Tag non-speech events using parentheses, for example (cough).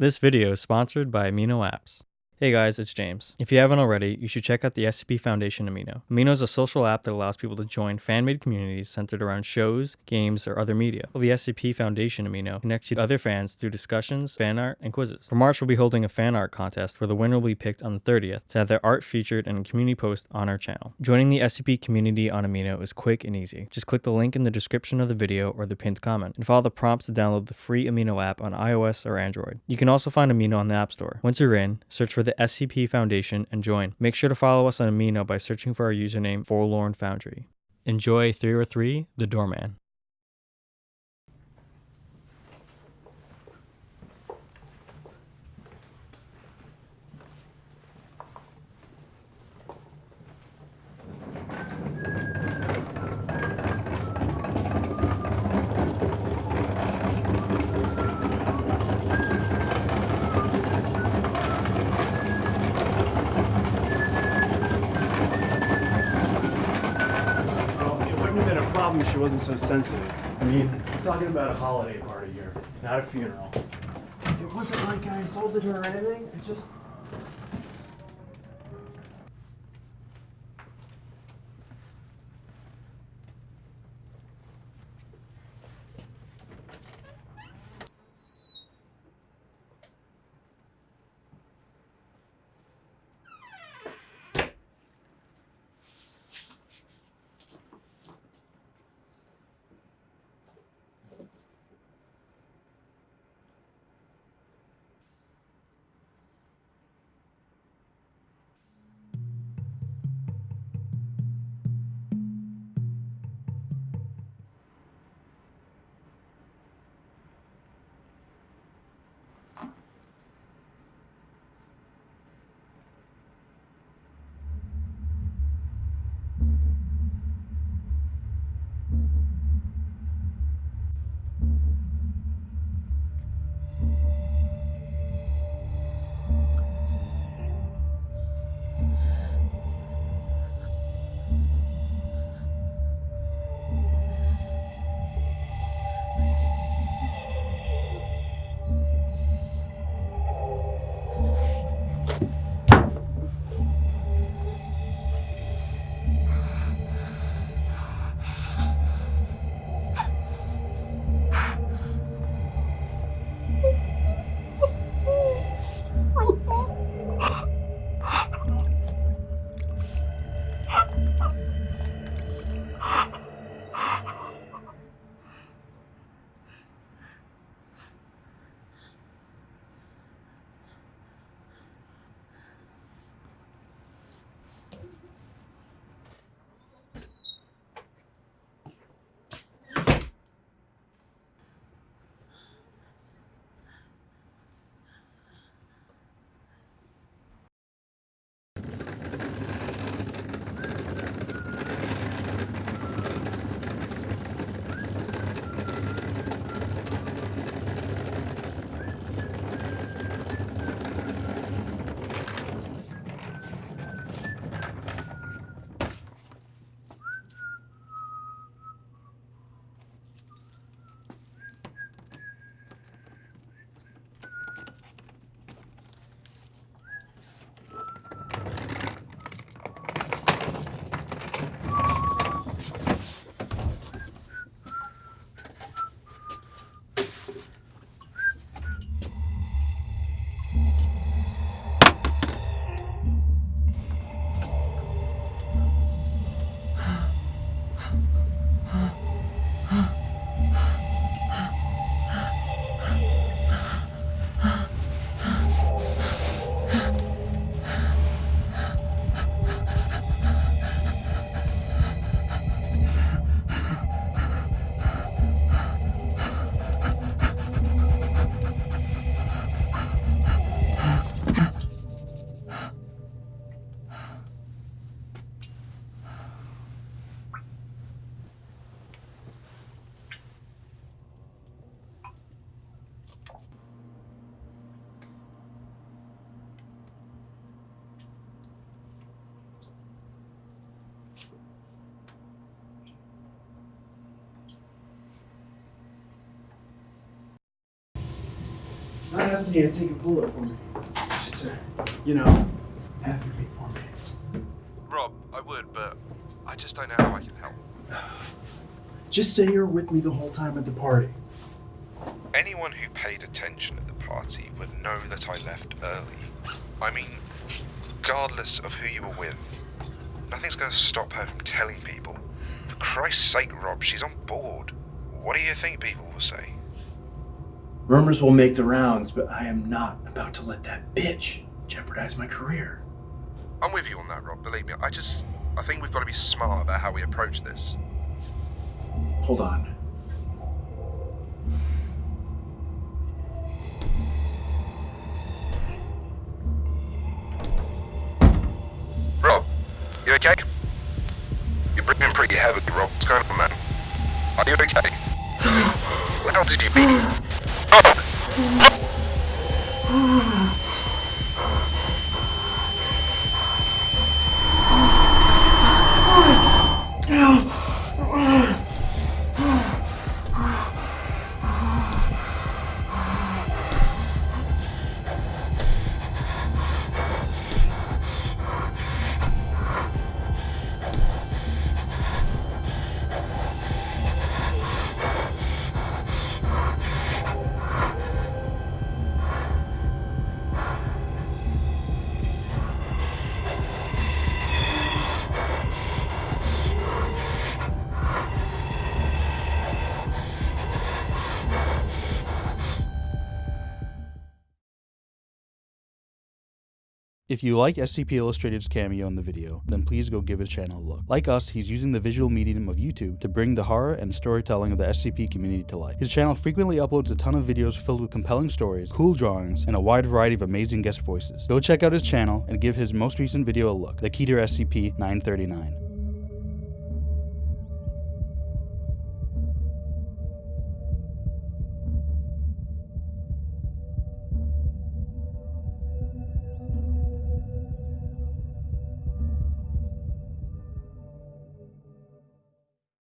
This video is sponsored by Amino Apps. Hey guys, it's James. If you haven't already, you should check out the SCP Foundation Amino. Amino is a social app that allows people to join fan-made communities centered around shows, games, or other media. While the SCP Foundation Amino connects you to other fans through discussions, fan art, and quizzes. For March, we'll be holding a fan art contest where the winner will be picked on the 30th to have their art featured in a community post on our channel. Joining the SCP community on Amino is quick and easy. Just click the link in the description of the video or the pinned comment and follow the prompts to download the free Amino app on iOS or Android. You can also find Amino on the App Store. Once you're in, search for the SCP Foundation and join. Make sure to follow us on Amino by searching for our username Forlorn Foundry. Enjoy 303 The Doorman. Been a problem if she wasn't so sensitive. I mean, we're talking about a holiday party here, not a funeral. It wasn't like I insulted her or anything. It just. Might ask me to take a bullet for me. Just to, you know, advocate for me. Rob, I would, but I just don't know how I can help. (sighs) Just say you're with me the whole time at the party. Anyone who paid attention at the party would know that I left early. I mean, regardless of who you were with, nothing's going to stop her from telling people. For Christ's sake, Rob, she's on board. What do you think people will say? Rumors will make the rounds, but I am not about to let that bitch jeopardize my career. I'm with you on that, Rob. Believe me. I just, I think we've got to be smart about how we approach this. Hold on. Rob, you okay? You're breathing pretty heavily, Rob. What's going on, man? Are you okay? (gasps) Hell did you be? Rob! If you like SCP Illustrated's cameo in the video, then please go give his channel a look. Like us, he's using the visual medium of YouTube to bring the horror and storytelling of the SCP community to life. His channel frequently uploads a ton of videos filled with compelling stories, cool drawings, and a wide variety of amazing guest voices. Go check out his channel and give his most recent video a look, The Keter SCP-939.